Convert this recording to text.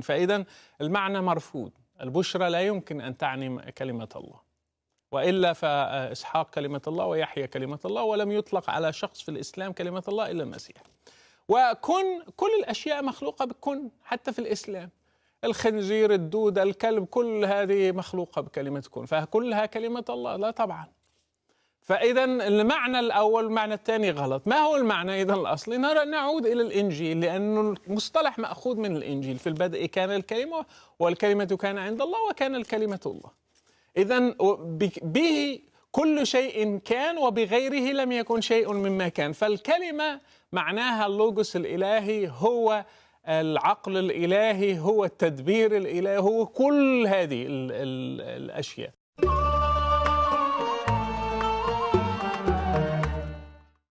فإذا المعنى مرفوض. البشرى لا يمكن أن تعني كلمة الله وإلا فإسحاق كلمة الله ويحيى كلمة الله ولم يطلق على شخص في الإسلام كلمة الله إلا المسيح. وكن كل الأشياء مخلوقة بكن حتى في الإسلام. الخنزير الدودة الكلب كل هذه مخلوقة بكلمة كن. فكلها كلمة الله لا طبعا. فإذا المعنى الأول والمعنى الثاني غلط. ما هو المعنى إذا الأصلي؟ نعود إلى الإنجيل لأنه المصطلح مأخوذ من الإنجيل. في البدء كان الكلمة والكلمة كان عند الله وكان الكلمة الله. إذا به كل شيء كان وبغيره لم يكن شيء مما كان. فالكلمة معناها اللوجوس الإلهي هو العقل الإلهي هو التدبير الإلهي هو كل هذه ال ال الأشياء.